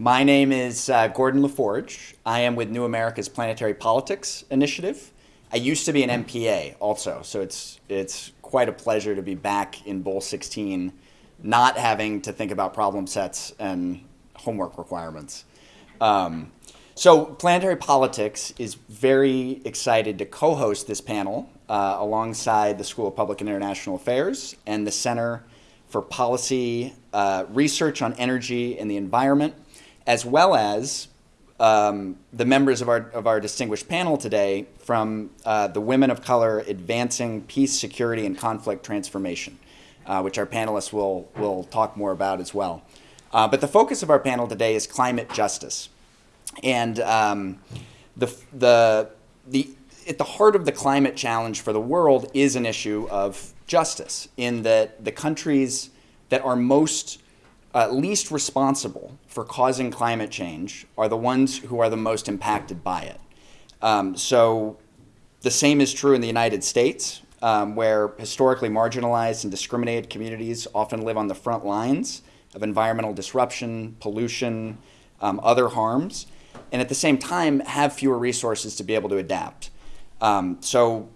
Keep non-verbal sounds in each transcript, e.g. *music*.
My name is uh, Gordon LaForge. I am with New America's Planetary Politics Initiative. I used to be an MPA also, so it's, it's quite a pleasure to be back in Bowl 16, not having to think about problem sets and homework requirements. Um, so Planetary Politics is very excited to co-host this panel uh, alongside the School of Public and International Affairs and the Center for Policy uh, Research on Energy and the Environment, as well as um, the members of our, of our distinguished panel today from uh, the Women of Color Advancing Peace, Security, and Conflict Transformation, uh, which our panelists will, will talk more about as well. Uh, but the focus of our panel today is climate justice. And um, the, the, the, at the heart of the climate challenge for the world is an issue of justice in that the countries that are most uh, least responsible for causing climate change are the ones who are the most impacted by it. Um, so the same is true in the United States, um, where historically marginalized and discriminated communities often live on the front lines of environmental disruption, pollution, um, other harms, and at the same time have fewer resources to be able to adapt. Um, so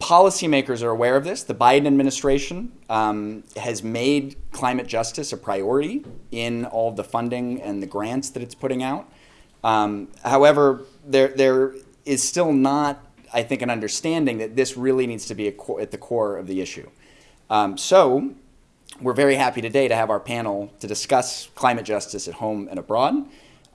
policymakers are aware of this. The Biden administration um, has made climate justice a priority in all the funding and the grants that it's putting out. Um, however, there, there is still not, I think, an understanding that this really needs to be at the core of the issue. Um, so we're very happy today to have our panel to discuss climate justice at home and abroad.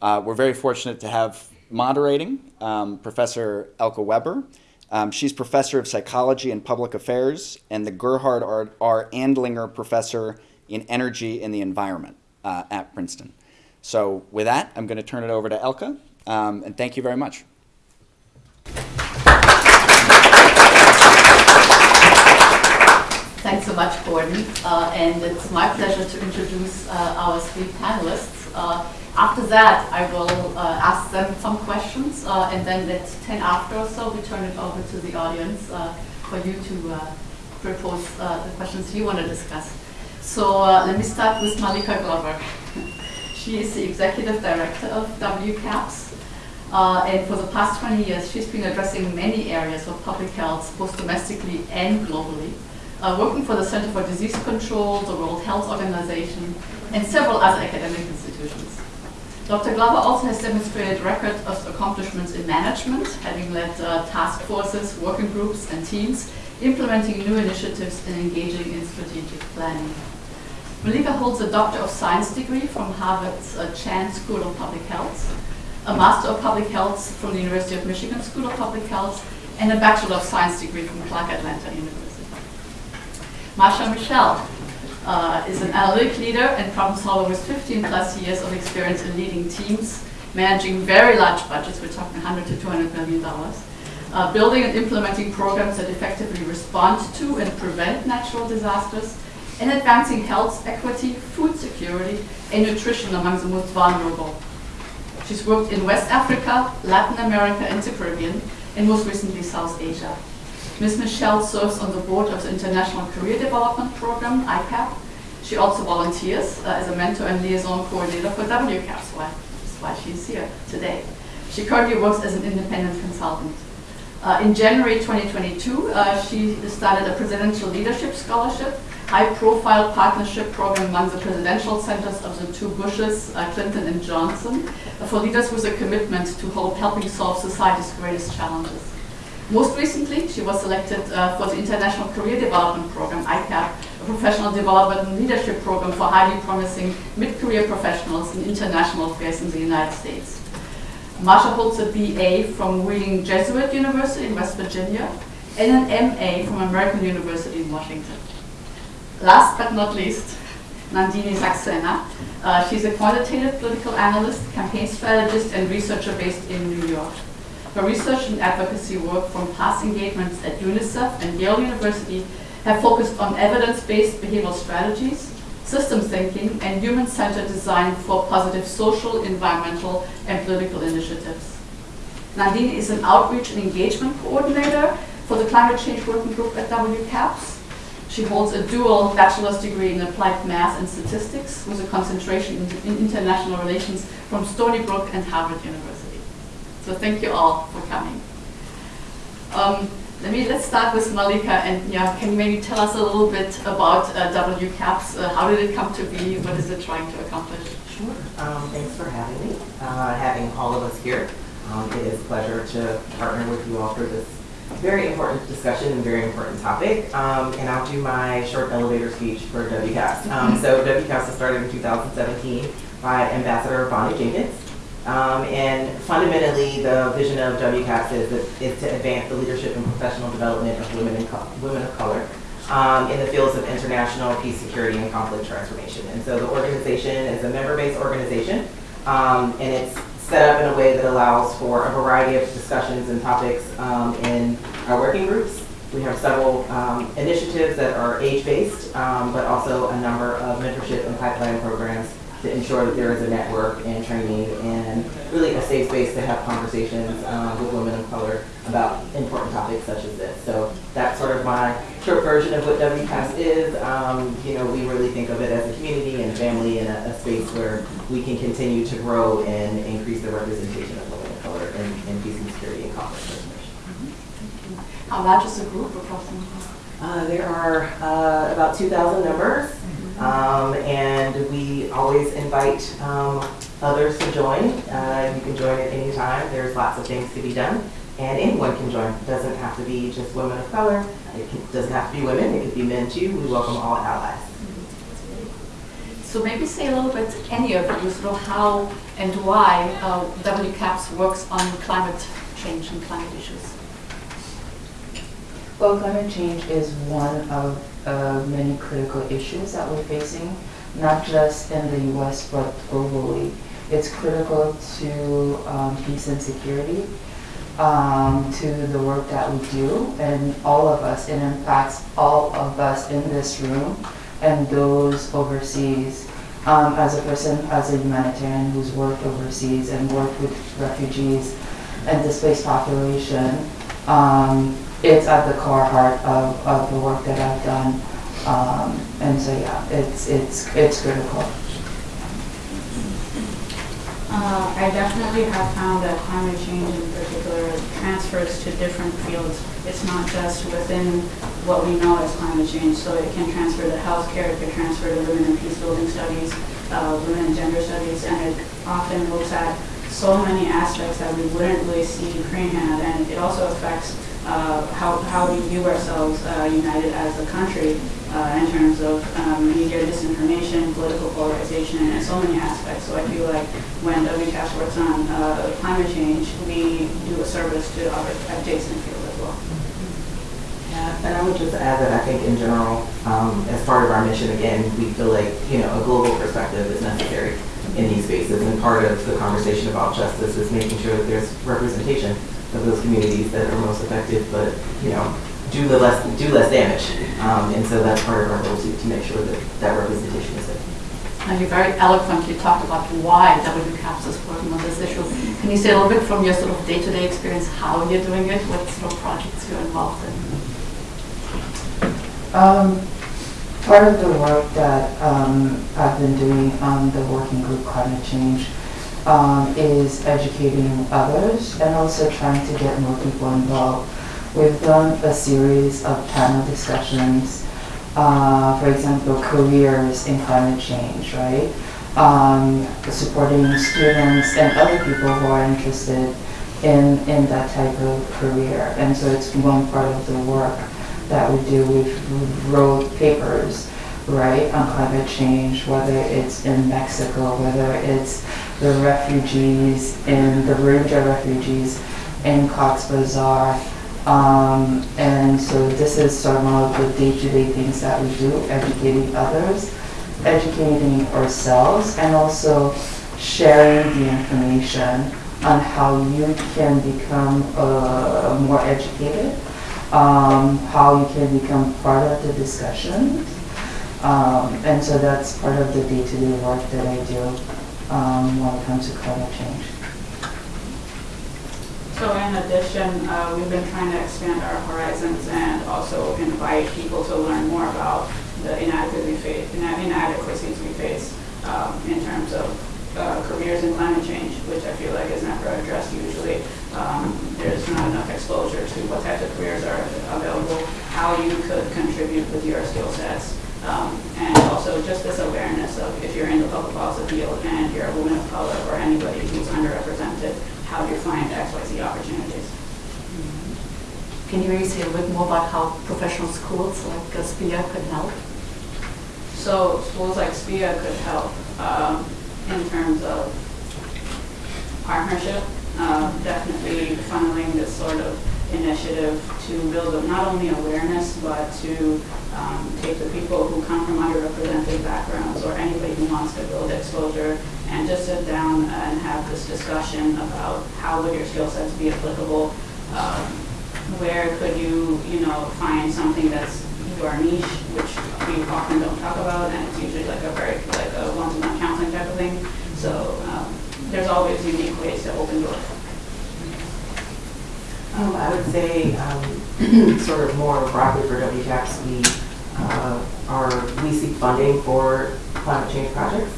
Uh, we're very fortunate to have moderating um, Professor Elke Weber. Um, she's professor of psychology and public affairs and the Gerhard R. R. Andlinger Professor in Energy and the Environment uh, at Princeton. So with that, I'm going to turn it over to Elke, um, and thank you very much. Thanks so much, Gordon. Uh, and it's my pleasure to introduce uh, our three panelists. After that, I will uh, ask them some questions, uh, and then at 10 after or so, we turn it over to the audience uh, for you to uh, propose uh, the questions you want to discuss. So uh, let me start with Malika Glover. *laughs* she is the executive director of WCAPS, and for the past 20 years, she's been addressing many areas of public health, both domestically and globally, working for the Center for Disease Control, the World Health Organization, and several other academic institutions. Dr. Glover also has demonstrated record of accomplishments in management, having led uh, task forces, working groups, and teams, implementing new initiatives and engaging in strategic planning. Malika holds a Doctor of Science degree from Harvard's uh, Chan School of Public Health, a Master of Public Health from the University of Michigan School of Public Health, and a Bachelor of Science degree from Clark Atlanta University. Marsha Michel uh, is an analytic leader and problem solver with 15 plus years of experience in leading teams, managing very large budgets, we're talking 100 to 200 million dollars, uh, building and implementing programs that effectively respond to and prevent natural disasters, and advancing health equity, food security, and nutrition among the most vulnerable. She's worked in West Africa, Latin America, and the Caribbean, and most recently South Asia. Ms. Michelle serves on the board of the International Career Development Program, ICAP. She also volunteers uh, as a mentor and liaison coordinator for WCAP, why, that's why she's here today. She currently works as an independent consultant. Uh, in January 2022, uh, she started a Presidential Leadership Scholarship, high-profile partnership program among the presidential centers of the two Bushes, uh, Clinton and Johnson, for leaders with a commitment to help, helping solve society's greatest challenges. Most recently, she was selected uh, for the International Career Development Program, ICAP, a professional development and leadership program for highly promising mid-career professionals in international affairs in the United States. Marsha holds a BA from Wheeling Jesuit University in West Virginia and an MA from American University in Washington. Last but not least, Nandini Saxena. Uh, she's a quantitative political analyst, campaign strategist, and researcher based in New York. Her research and advocacy work from past engagements at UNICEF and Yale University have focused on evidence-based behavioral strategies, systems thinking, and human-centered design for positive social, environmental, and political initiatives. Nadine is an outreach and engagement coordinator for the Climate Change Working Group at WCAPS. She holds a dual bachelor's degree in applied math and statistics with a concentration in, in international relations from Stony Brook and Harvard University. So thank you all for coming. Um, let me let's start with Malika and yeah, can you maybe tell us a little bit about uh, WCAPS? Uh, how did it come to be? What is it trying to accomplish? Sure. Um, thanks for having me, uh, having all of us here. Um, it is a pleasure to partner with you all for this very important discussion and very important topic. Um, and I'll do my short elevator speech for WCAPS. Um, so WCAPS was started in 2017 by Ambassador Bonnie Jenkins. Um, and fundamentally, the vision of WCAPS is, is to advance the leadership and professional development of women, co- women of color um, in the fields of international peace, security, and conflict transformation. And so the organization is a member-based organization, um, and it's set up in a way that allows for a variety of discussions and topics um, in our working groups. We have several um, initiatives that are age-based, um, but also a number of mentorship and pipeline programs to ensure that there is a network and training and really a safe space to have conversations um, with women of color about important topics such as this. So that's sort of my short version of what WCAPS is. Um, you know, we really think of it as a community and family and a, a space where we can continue to grow and increase the representation of women of color in, in peace and security and conflict resolution. How large is the group approximately? Uh, there are uh, about 2,000 members. Um, and we always invite um, others to join. Uh, you can join at any time. There's lots of things to be done, and anyone can join. It doesn't have to be just women of color. It can, doesn't have to be women. It could be men too. We welcome all allies. So maybe say a little bit, any of you, sort of how and why uh, WCAPS works on climate change and climate issues. Well, climate change is one of uh, many critical issues that we're facing, not just in the US but globally. It's critical to um, peace and security, um, to the work that we do, and all of us, and in fact, all of us in this room and those overseas. Um, as a person, as a humanitarian who's worked overseas and worked with refugees and displaced population, um, it's at the core heart of, of the work that I've done. Um, and so yeah, it's it's it's critical. Uh, I definitely have found that climate change in particular transfers to different fields. It's not just within what we know as climate change, so it can transfer to healthcare, it can transfer to women and peace building studies, uh, women and gender studies, and it often looks at so many aspects that we wouldn't really see freehand, and it also affects uh, how, how we view ourselves uh, united as a country uh, in terms of um, media disinformation, political polarization, and so many aspects. So I feel like when WCAPS works on uh, climate change, we do a service to other adjacent fields as well. Yeah, and I would just add that I think in general, um, as part of our mission, again, we feel like you know a global perspective is necessary in these spaces, and part of the conversation about justice is making sure that there's representation of those communities that are most affected, but you know, do the less do less damage. Um, and so that's part of our goal to, to make sure that that representation is there. And you very eloquently talked about why WCAPS is working on this issue. Can you say a little bit from your sort of day-to-day experience how you're doing it, what sort of projects you're involved in? Um, part of the work that um, I've been doing on the working group climate change um, is educating others and also trying to get more people involved. We've done a series of panel discussions, uh, for example, careers in climate change, right? Um, supporting students and other people who are interested in, in that type of career. And so it's one part of the work that we do. We've wrote papers, right, on climate change, whether it's in Mexico, whether it's the refugees in the Rohingya refugees in Cox's Bazar. Um, and so this is sort of one of the day-to-day things that we do, educating others, educating ourselves, and also sharing the information on how you can become uh, more educated, um, how you can become part of the discussions. Um, and so that's part of the day-to-day work that I do um, when it comes to climate change. So in addition, uh, we've been trying to expand our horizons and also invite people to learn more about the inadequacies we face, um, in terms of uh, careers in climate change, which I feel like is never addressed usually. Um, There's not enough exposure to what types of careers are available, how you could contribute with your skill sets, um, and also just this awareness of if you're in the public policy field and you're a woman of color or anybody who's underrepresented, how do you find XYZ opportunities? Can you maybe say a little bit more about how professional schools like uh, SPIA could help? So schools like SPIA could help um, in terms of partnership, um, definitely funneling this sort of initiative to build up not only awareness, but to um, take the people who come from underrepresented backgrounds or anybody who wants to build exposure and just sit down and have this discussion about how would your skill sets be applicable, um, where could you, you know, find something that's your niche, which we often don't talk about, and it's usually like a very, like a one-to-one counseling type of thing. So um, there's always unique ways to open doors. Um, I would say, um, *clears throat* sort of more broadly for WCAPS, we, uh, are, we seek funding for climate change projects.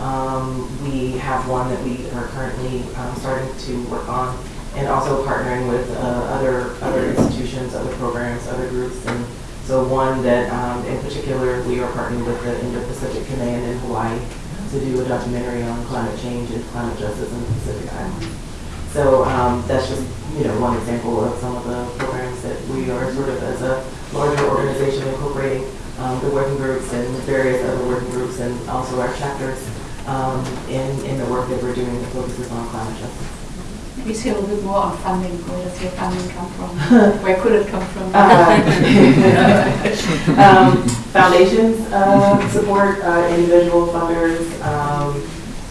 Um, we have one that we are currently, um, starting to work on, and also partnering with, uh, other, other institutions, other programs, other groups. And so one that, um, in particular, we are partnering with the Indo-Pacific Command in Hawaii to do a documentary on climate change and climate justice in the Pacific Islands. So um, that's just, you know, one example of some of the programs that we are sort of as a larger organization incorporating um, the working groups and various other working groups and also our chapters um, in, in the work that we're doing that focuses on climate justice. Maybe say a little bit more on funding. Where does your funding come from? *laughs* Where could it come from? Uh, *laughs* um, Foundations uh, support uh, individual funders, um,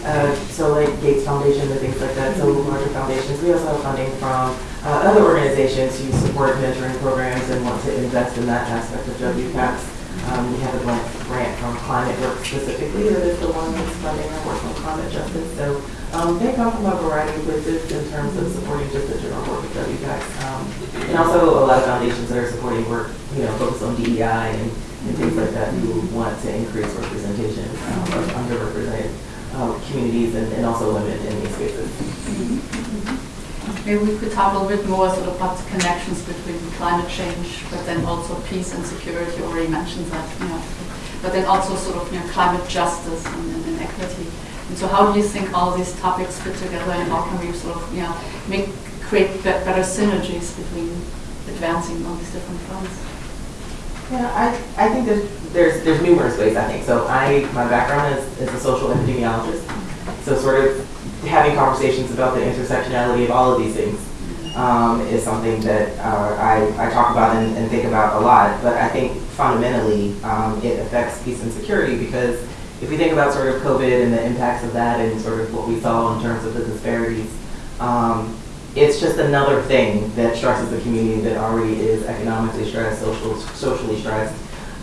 uh, so like Gates Foundation and things like that, so larger foundations. We also have funding from uh, other organizations who support mentoring programs and want to invest in that aspect of WCAPS. Um, We have a grant from Climate Work specifically, that is the one that's funding our work on climate justice. So um, they come from a variety of places in terms of supporting just the general work of WCAPS. Um, And also a lot of foundations that are supporting work, you know, focused on DEI and and things like that who want to increase representation um, of underrepresented uh, communities and and also women in these spaces. Maybe we could talk a little bit more sort of about the connections between climate change, but then also peace and security. You already mentioned that, you know. But then also sort of, you know, climate justice and, and, equity. And so how do you think all these topics fit together and how can we sort of, you know, make, create better synergies between advancing on these different fronts? Yeah, I, I think there's, there's, there's numerous ways, I think. So I, my background is, is a social epidemiologist. So sort of having conversations about the intersectionality of all of these things um, is something that uh, I, I talk about and, and think about a lot. But I think fundamentally, um, it affects peace and security because if we think about sort of COVID and the impacts of that and sort of what we saw in terms of the disparities, um, it's just another thing that stresses the community that already is economically stressed, social, socially stressed,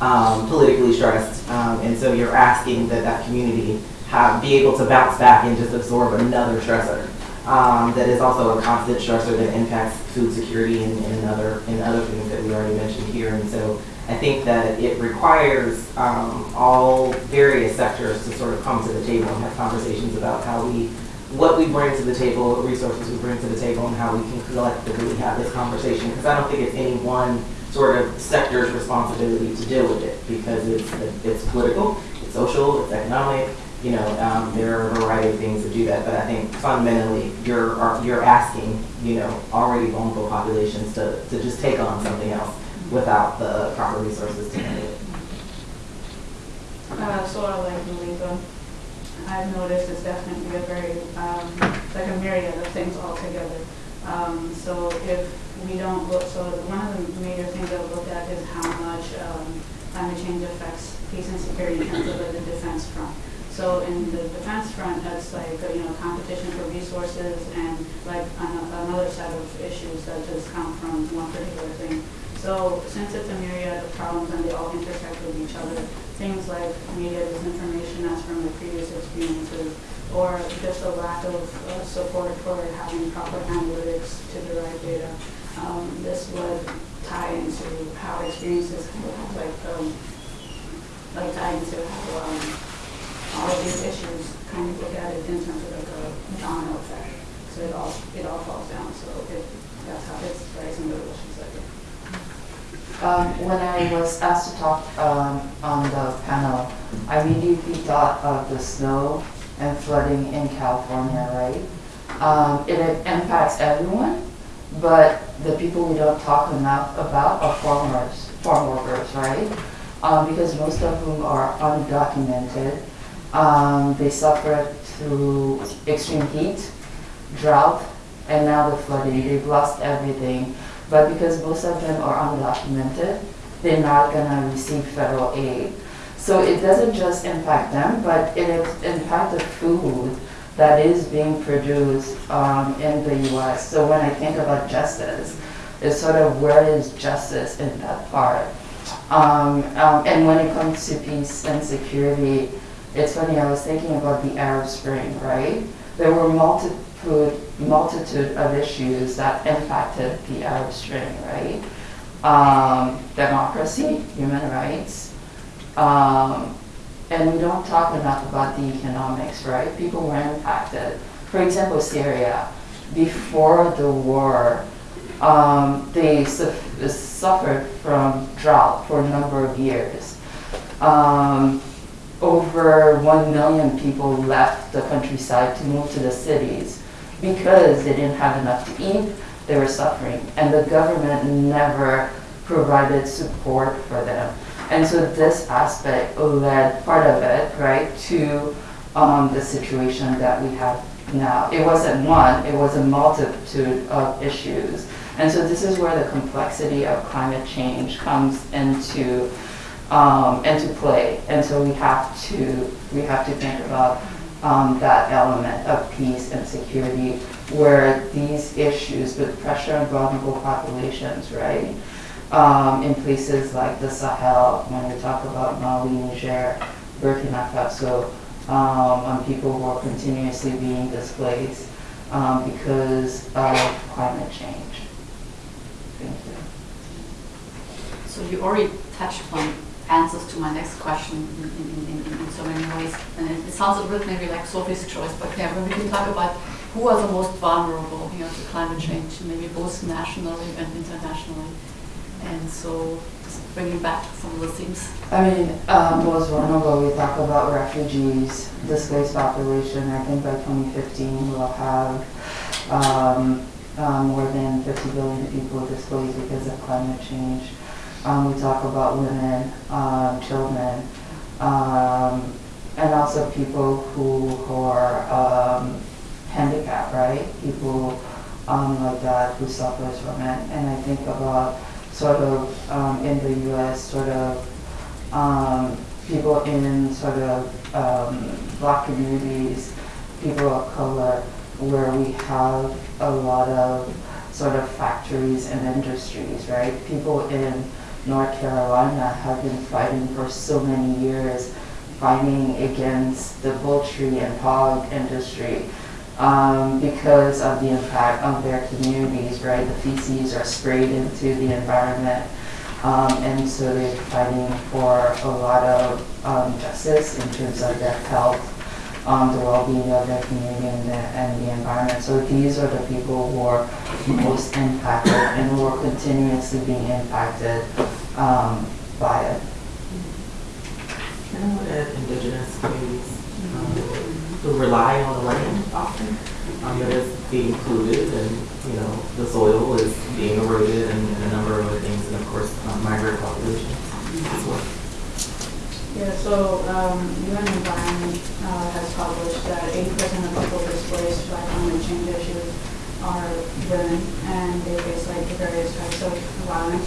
um, politically stressed. Um, and so you're asking that that community have, be able to bounce back and just absorb another stressor. Um, that is also a constant stressor that impacts food security and, and other, and other things that we already mentioned here. And so I think that it requires um, all various sectors to sort of come to the table and have conversations about how we what we bring to the table, what resources we bring to the table, and how we can collectively have this conversation. Because I don't think it's any one sort of sector's responsibility to deal with it, because it's it's political, it's social, it's economic. You know, um, there are a variety of things that do that. But I think fundamentally, you're are- you're asking, you know, already vulnerable populations to to just take on something else without the proper resources to handle it. Uh, sort of like Malika, I've noticed it's definitely a very, um, like a myriad of things all together. Um, so if we don't look, so one of the major things I've looked at is how much, um, climate change affects peace and security in terms of the defense front. So in the defense front, that's like, you know, competition for resources and like an- another set of issues that just come from one particular thing. So since it's a myriad of problems and they all intersect with each other, things like media disinformation as from the previous experiences, or just a lack of uh, support for having proper analytics to derive data. Um, This would tie into how experiences, like, um, like tie into how um, all of these issues kind of look at it in terms of like a domino effect. So it all, it all falls down, so it, that's how it's she said. Um, when I was asked to talk um, on the panel, I immediately thought of the snow and flooding in California, right? Um, it impacts everyone, but the people we don't talk enough about are farmers, farm workers, right? Um, because most of whom are undocumented. Um, they suffer through extreme heat, drought, and now the flooding. They've lost everything. But because most of them are undocumented, they're not gonna receive federal aid. So it doesn't just impact them, but it impacts the food that is being produced um, in the US. So when I think about justice, it's sort of where is justice in that part? Um, um, and when it comes to peace and security, it's funny, I was thinking about the Arab Spring, right? There were multitude, multitude of issues that impacted the Arab Spring, right? Um, democracy, human rights, um, and we don't talk enough about the economics, right? People were impacted. For example, Syria, before the war, um, they su- suffered from drought for a number of years. Um, over 1 million people left the countryside to move to the cities because they didn't have enough to eat, they were suffering, and the government never provided support for them. And so this aspect led part of it, right, to um, the situation that we have now. It wasn't one, it was a multitude of issues. And so this is where the complexity of climate change comes into um, into play. And so we have to we have to think about um, that element of peace and security, where these issues with pressure on vulnerable populations, right, um, in places like the Sahel, when we talk about Mali, Niger, Burkina Faso, um, on people who are continuously being displaced um, because of climate change. Thank you. So you already touched upon answers to my next question in, in, in, in so many ways. And it, sounds a bit maybe like Sophie's choice, but yeah, when we can talk about who are the most vulnerable, you know, to climate change, maybe both nationally and internationally. And so just bringing back some of the themes. I mean, um, most vulnerable, we talk about refugees, displaced population. I think by 2015 we'll have um, um, more than 50 billion people displaced because of climate change. Um, we talk about women, um, children, um, and also people who, who are um, handicapped, right? People um, like that who suffers from it. And I think about sort of um, in the U.S. sort of people in sort of black communities, people of color, where we have a lot of sort of factories and industries, right? People in North Carolina have been fighting for so many years, fighting against the poultry and hog industry um, because of the impact on their communities, right? The feces are sprayed into the environment. Um, and so they're fighting for a lot of um, justice in terms of their health, um, the well-being of their community and the, and the environment. So these are the people who are most impacted and who are continuously being impacted um, by it. And add indigenous communities um, who rely on the land often. Um, that is being polluted and, you know, the soil is being eroded and, and a number of other things. And of course, um, migrant populations as well. Yeah, so um, UN Environment uh, has published that 80% of people displaced by climate change issues are women, and they face like the various types of violence.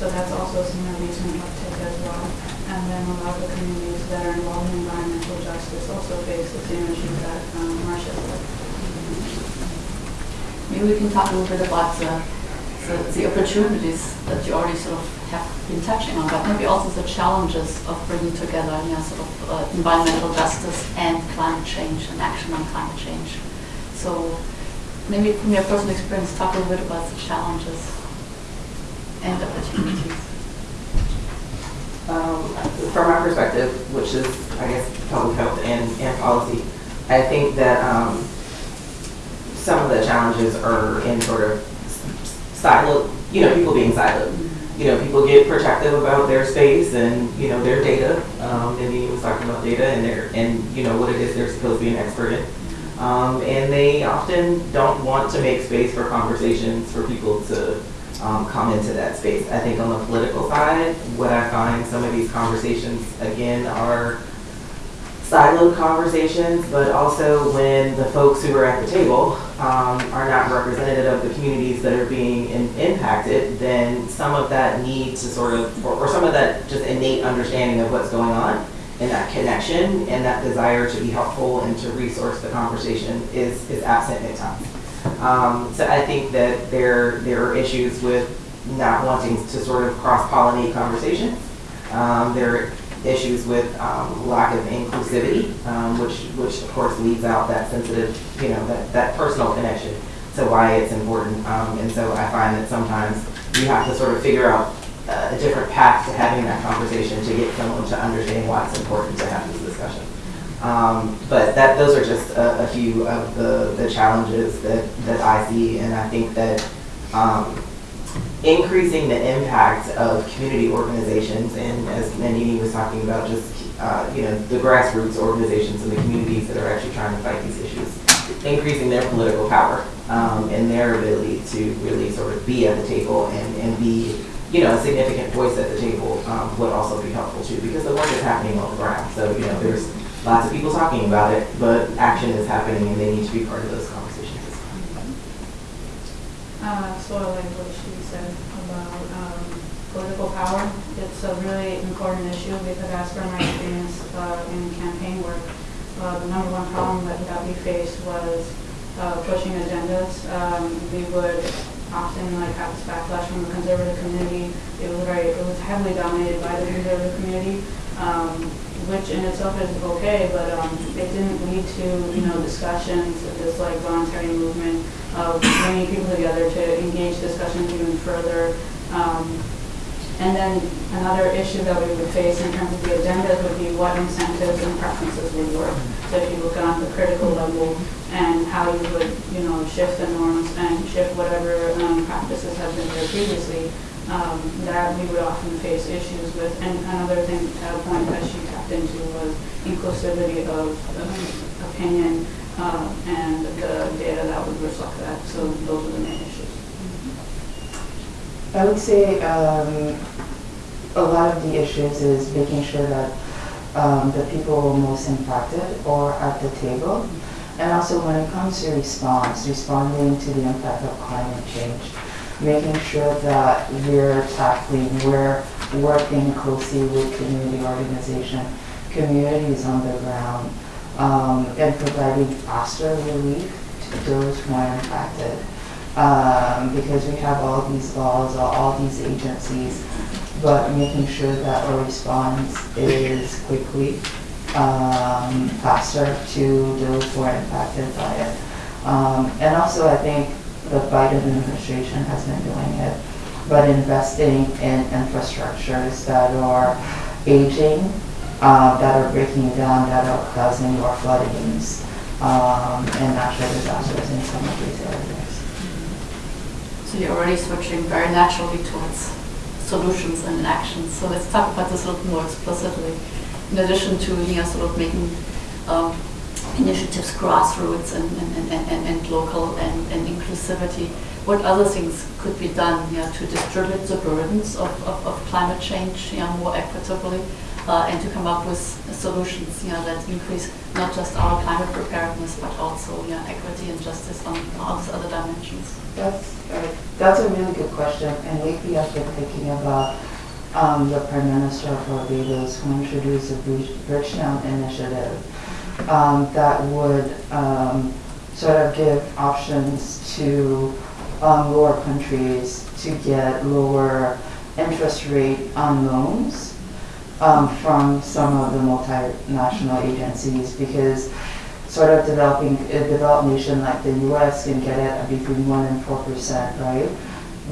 So that's also seen a recent uptick as well. And then a lot of the communities that are involved in environmental justice also face the same issues that um, Marsha said. Maybe we can talk a little bit about the, the, the opportunities that you already sort of have been touching on, but maybe also the challenges of bringing together, you know, sort of uh, environmental justice and climate change and action on climate change. So maybe from your personal experience, talk a little bit about the challenges and opportunities. Um, From my perspective, which is, I guess, public health and, and policy, I think that um, some of the challenges are in sort of siloed, you know, people being siloed. You know, people get protective about their space and, you know, their data. Um, and he was talking about data and their, and, you know, what it is they're supposed to be an expert in. Um, and they often don't want to make space for conversations for people to um, come into that space. I think on the political side, what I find some of these conversations, again, are siloed conversations, but also when the folks who are at the table um, are not representative of the communities that are being in, impacted, then some of that need to sort of, or, or some of that just innate understanding of what's going on and that connection and that desire to be helpful and to resource the conversation is, is absent at times. Um, so I think that there, there are issues with not wanting to sort of cross-pollinate conversations. Um, there issues with um, lack of inclusivity, um, which, which of course leaves out that sensitive, you know, that, that personal connection to why it's important. Um, and so I find that sometimes you have to sort of figure out uh, a different path to having that conversation to get someone to understand why it's important to have this discussion. Um, but that, those are just a, a few of the, the challenges that, that I see, and I think that um, increasing the impact of community organizations, and as Nandini was talking about, just uh, you know the grassroots organizations and the communities that are actually trying to fight these issues, increasing their political power um, and their ability to really sort of be at the table and, and be you know a significant voice at the table um, would also be helpful too, because the work is happening on the ground. So you know there's lots of people talking about it, but action is happening, and they need to be part of those conversations. Uh, like what she said about um, political power. It's a really important issue because as per my experience uh, in campaign work, uh, the number one problem that, that we faced was uh, pushing agendas. Um, we would often like have this backlash from the conservative community. It was very, it was heavily dominated by the conservative community, um, which in itself is okay, but um, it didn't lead to you know discussions, this like voluntary movement of bringing people together to engage discussions even further. Um, and then another issue that we would face in terms of the agendas would be what incentives and preferences would work. So if you look on the critical level and how you would, you know, shift the norms and shift whatever um, practices have been there previously, um, that we would often face issues with. And another thing, a point that she into was inclusivity of um, opinion uh, and the data that would reflect that. So those are the main issues. I would say um, a lot of the issues is making sure that um, the people most impacted are at the table. And also when it comes to response, responding to the impact of climate change, making sure that we're tackling, we're working closely with community organization, communities on the ground, um, and providing faster relief to those who are impacted um, because we have all these laws, all, these agencies, but making sure that our response is quickly, um, faster to those who are impacted by it. Um, and also, I think the Biden administration has been doing it, but investing in infrastructures that are aging, uh, that are breaking down, that are causing more floodings um, and natural disasters in some of these areas. So you're already switching very naturally towards solutions and actions. So let's talk about this a little more explicitly. In addition to you know, sort of making um, initiatives grassroots and, and, and, and, local and, and inclusivity, what other things could be done know, to distribute the burdens of, of, of climate change know, more equitably uh, and to come up with solutions know, that increase not just our climate preparedness but also know, equity and justice on all these other dimensions? That's, uh, that's a really good question, and lately I've been thinking about um, the Prime Minister of Barbados who introduced Bridge- Bridgetown initiative um, that would um, sort of give options to um, lower countries to get lower interest rate on loans um, from some of the multinational agencies because sort of developing a developed nation like the U.S. can get it between one and four percent, right?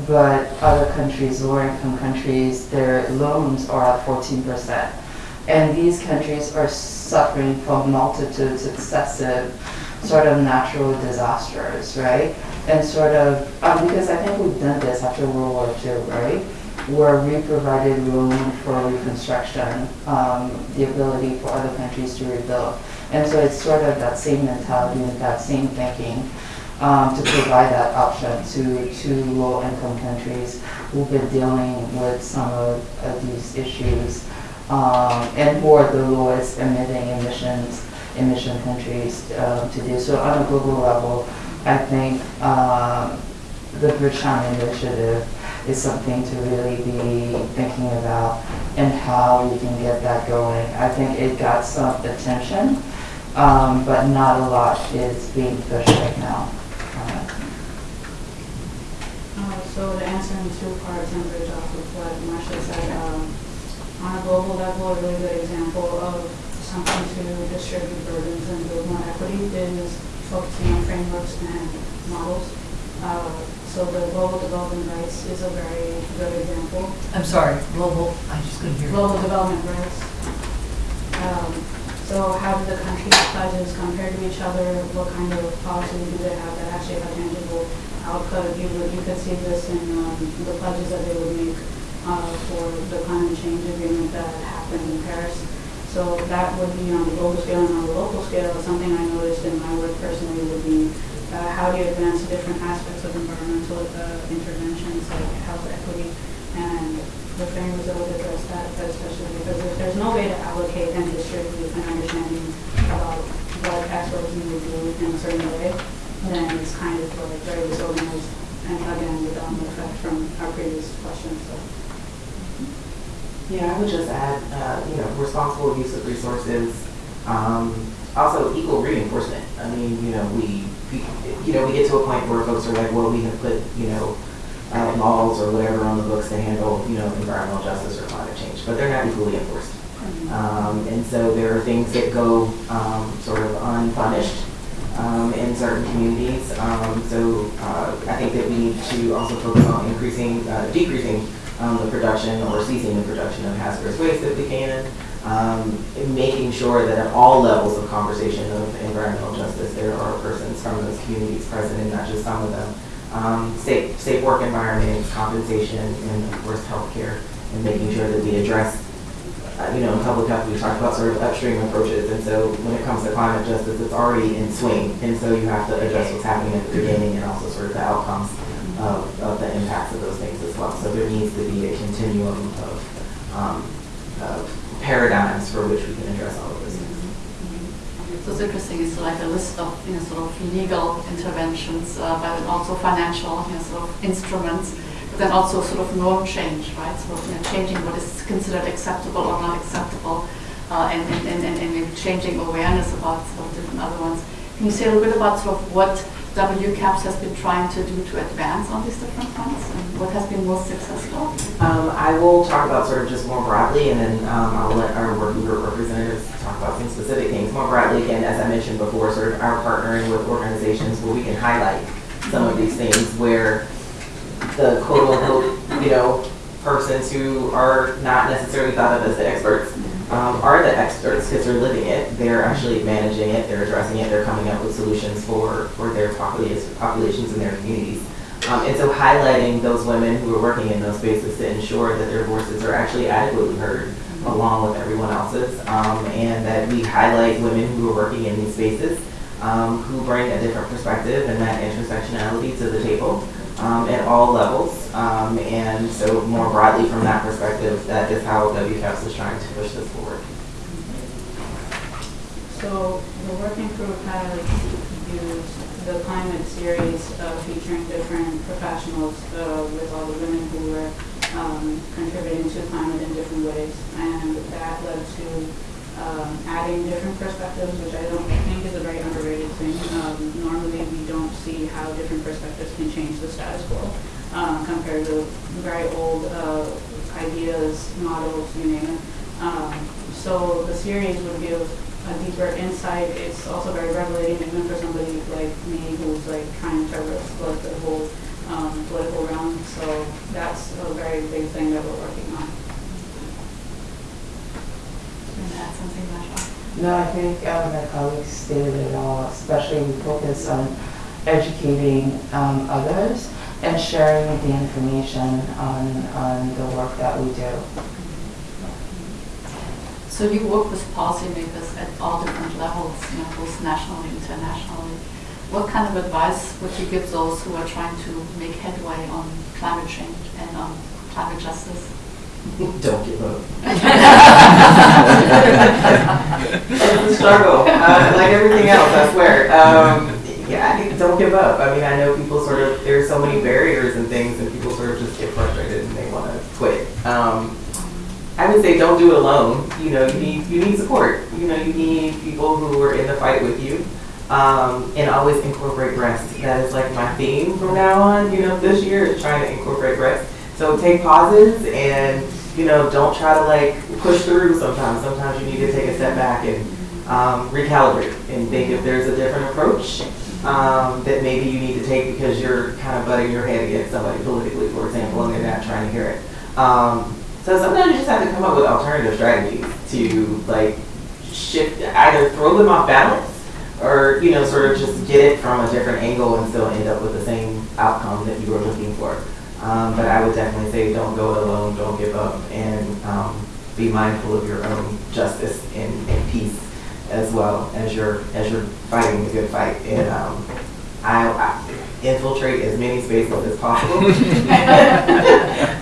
But other countries, lower income countries, their loans are at fourteen percent. And these countries are suffering from multitudes successive sort of natural disasters, right? And sort of, um, because I think we've done this after World War II, right? Where we provided room for reconstruction, um, the ability for other countries to rebuild. And so it's sort of that same mentality and that same thinking um, to provide that option to, to low-income countries who've been dealing with some of, of these issues um, and are the lowest emitting emissions emission countries um, to do. So on a global level, I think um, the Bridgetown Initiative is something to really be thinking about and how we can get that going. I think it got some attention, um, but not a lot is being pushed right now. Uh, Uh, So the answer in two parts and bridge off of what Marsha said, um, on a global level, a really good example of something to distribute burdens and build more equity is focusing on frameworks and models. Uh, So the global development rights is a very good example. I'm sorry, global, I just couldn't hear you. Global development rights. Um, So how do the countries' pledges compare to each other? What kind of policy do they have that actually have tangible output? You would, you could see this in um, the pledges that they would make uh, for the climate change agreement that happened in Paris. So that would be on the global scale and on the local scale. Something I noticed in my work personally would be uh, how do you advance different aspects of environmental uh, interventions like health equity and the frameworks that would address that, especially because if there's no way to allocate and distribute an understanding about what experts need to do in a certain way, then it's kind of like very disorganized and again, the domino effect from our previous questions, so. Yeah, I would just add, uh, you know, responsible use of resources, um, also equal reinforcement. I mean, you know, we, we, you know, we get to a point where folks are like, well, we have put, you know, uh, laws or whatever on the books to handle, you know, environmental justice or climate change, but they're not equally enforced. Um, and so there are things that go, um, sort of unpunished, um, in certain communities. Um, so, uh, I think that we need to also focus on increasing, uh, decreasing, um, the production or ceasing the production of hazardous waste if we can. Um, making sure that at all levels of conversation of environmental justice, there are persons from those communities present and not just some of them. Um, safe, safe work environments, compensation, and of course, healthcare, and making sure that we address uh, you know, in public health, we talked about sort of upstream approaches, and so when it comes to climate justice, it's already in swing, and so you have to address what's happening at the beginning and also sort of the outcomes of, of the impacts of those things as well. So there needs to be a continuum of, um, of paradigms for which we can address all of those things. So it's interesting, it's like a list of, you know, sort of legal interventions, uh, but also financial, you know, sort of instruments, but then also sort of norm change, right? Of, you know, changing what is considered acceptable or not acceptable, uh, and, and, and, and, and changing awareness about sort of different other ones. Can you say a little bit about sort of what WCAPS has been trying to do to advance on these different fronts, and what has been most successful? Um, I will talk about sort of just more broadly, and then um, I'll let our working group representatives talk about some specific things. More broadly, again, as I mentioned before, sort of our partnering with organizations where we can highlight some of these things where the quote unquote, you know, persons who are not necessarily thought of as the experts um, are the experts because they're living it. They're actually managing it. They're addressing it. They're coming up with solutions for, for their populations, and their communities. Um, and so highlighting those women who are working in those spaces to ensure that their voices are actually adequately heard along with everyone else's, um, and that we highlight women who are working in these spaces um, who bring a different perspective and that intersectionality to the table um, at all levels. Um, and so more broadly from that perspective, that is how WCAPS is trying to push this forward. So the working group has used the climate series uh, featuring different professionals uh, with all the women who were um, contributing to climate in different ways. And that led to um, adding different perspectives, which I don't think is a very underrated thing. Um, Normally, we don't see how different perspectives can change the status quo uh, compared to very old uh, ideas, models, you name it. Um, So the series would give a deeper insight. It's also very revelating, even for somebody like me who's like trying to explore the whole um, political realm. So that's a very big thing that we're working on. And add something, Marsha? No, I think uh, my colleagues stated it all, especially we focus on educating um, others and sharing the information on, on the work that we do. So you work with policymakers at all different levels, you know, both nationally, and internationally. What kind of advice would you give those who are trying to make headway on climate change and on climate justice? Don't give up. *laughs* it's a struggle, uh, like everything else, I swear. Um, yeah, I don't give up. I mean, I know people sort of, there's so many barriers and things, and people sort of just get frustrated and they want to quit. Um, I would say don't do it alone. You know, you need you need support. You know, you need people who are in the fight with you. Um, and always incorporate rest. That is like my theme from now on. You know, this year is trying to incorporate rest. So take pauses and you know don't try to like push through. Sometimes, sometimes you need to take a step back and um, recalibrate and think if there's a different approach um, that maybe you need to take because you're kind of butting your head against somebody politically, for example, and they're not trying to hear it. Um, so sometimes you just have to come up with alternative strategies to like shift, either throw them off balance or you know sort of just get it from a different angle and still end up with the same outcome that you were looking for. Um, but I would definitely say don't go it alone, don't give up, and um, be mindful of your own justice and, and peace as well as you're as you're fighting the good fight. And um, I, I infiltrate as many spaces as possible *laughs*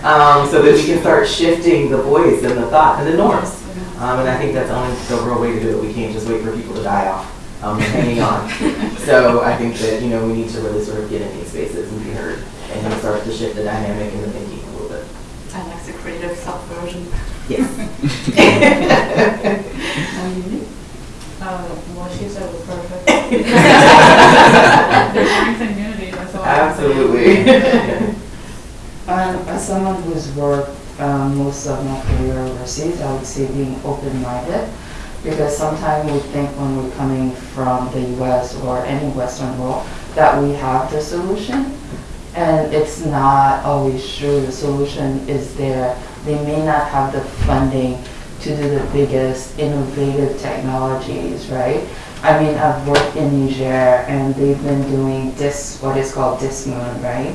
um, so that we can start shifting the voice and the thought and the norms. Um, and I think that's only the real way to do it. We can't just wait for people to die off um, hanging on. *laughs* So I think that you know we need to really sort of get in these spaces and be heard and then start to shift the dynamic and the thinking a little bit. I like the creative subversion. Yes. *laughs* And you? Uh, What she said was perfect. *laughs* There's strength in unity, that's all. I can say. Absolutely. *laughs* Um, as someone who's worked um, most of my career overseas, I would say being open-minded because sometimes we think when we're coming from the US or any Western world that we have the solution. And it's not always true. The solution is there. They may not have the funding to do the biggest innovative technologies, right? I mean, I've worked in Niger and they've been doing this, what is called this moon, right?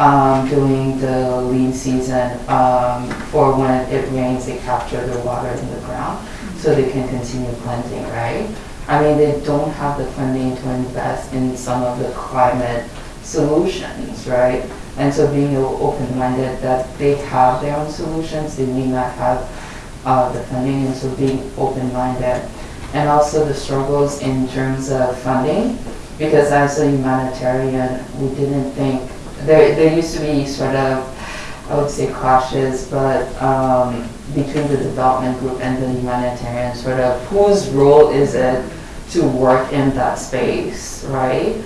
um, doing the lean season um, for when it rains, they capture the water in the ground so they can continue planting, right? I mean, they don't have the funding to invest in some of the climate solutions, right? And so being open-minded that they have their own solutions, they may not have uh, the funding, and so being open-minded. And also the struggles in terms of funding, because as a humanitarian, we didn't think there, there used to be sort of, I would say clashes, but um, between the development group and the humanitarian, sort of whose role is it to work in that space, right?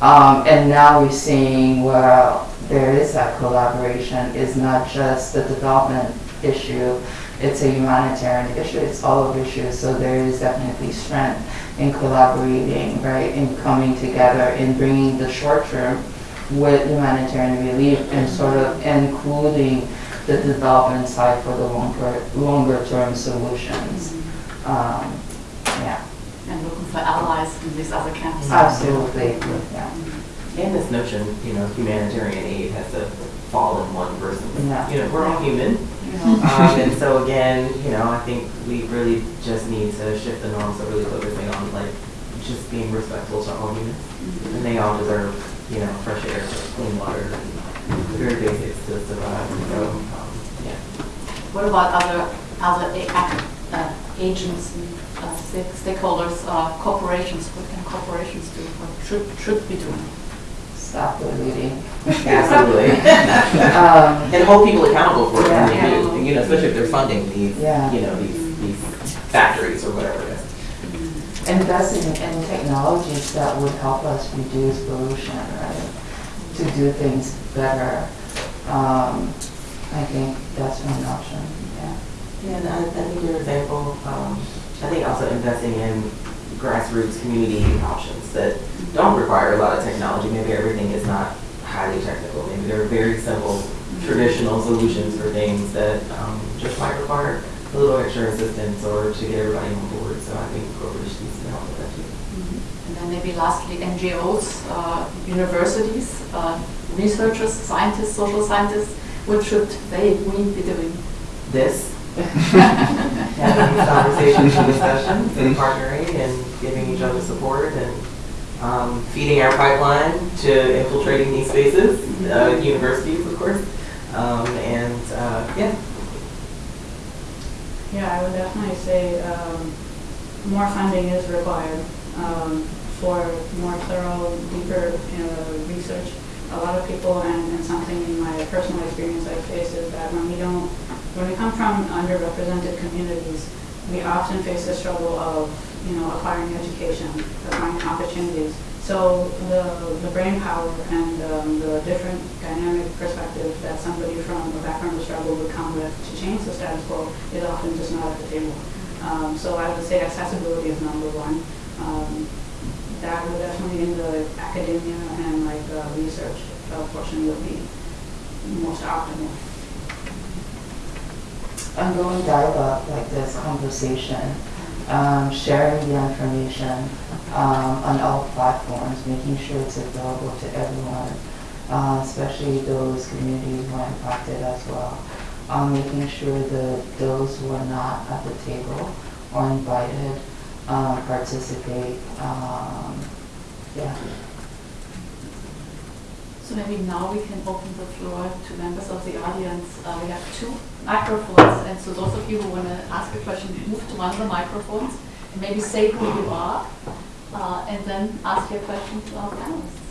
Um, and now we're seeing well, there is that collaboration. It's not just the development issue, it's a humanitarian issue, it's all of issues. So there is definitely strength in collaborating, right? In coming together, in bringing the short term with humanitarian relief and sort of including the development side for the longer, longer term solutions. Um, yeah, And looking for allies in these other camps. absolutely, yeah. And this notion, you know, humanitarian aid has to fall in one person. Yeah. You know, we're all human. You know, Um, and so again, you know, I think we really just need to shift the norms of really focusing on like just being respectful to all humans. And they all deserve, you know, fresh air, clean water, very basics to survive. So, um, yeah. What about other, other a- uh, agents and uh, stakeholders, uh, corporations? What can corporations do, what should, should be doing? Stop the looting. *laughs* Absolutely. *laughs* Um, and hold people accountable for it. Yeah. when they do. You know, especially if they're funding these, Yeah. you know, these, these factories or whatever it is. investing in technologies that would help us reduce pollution, right? To do things better. Um, I think that's one option, yeah. Yeah, and I, I think your example, um, I think also investing in grassroots community options that don't require a lot of technology. Maybe everything is not highly technical. Maybe there are very simple traditional solutions for things that um, just might require a little extra assistance or to get everybody on board. So I think corporations need to help with that too. And then maybe lastly, NGOs, uh, universities, uh, researchers, scientists, social scientists, what should they, we be doing? This, having these conversations and discussions and partnering and giving each other support and um, feeding our pipeline to infiltrating these spaces, uh, universities, of course. Um, and uh, yeah, Yeah, I would definitely say um, more funding is required um, for more thorough, deeper uh, research. A lot of people, and, and something in my personal experience I face is that when we don't, when we come from underrepresented communities, we often face the struggle of, you know, acquiring education, acquiring opportunities. So the, the brain power and um, the different dynamic perspective that somebody from a background of struggle would come with to change the status quo is often just not at the table. Um, so I would say accessibility is number one. Um, that would definitely in the academia and like uh, research uh, portion would be most optimal. Ongoing dialogue like this, conversation, um, sharing the information um, on all platforms, making sure it's available to everyone, uh, especially those communities who are impacted as well. Um, making sure that those who are not at the table or invited um, participate. Um, yeah. So maybe now we can open the floor to members of the audience. Uh, we have two microphones, and so those of you who want to ask a question, move to one of the microphones and maybe say who you are, uh, and then ask your question to our panelists.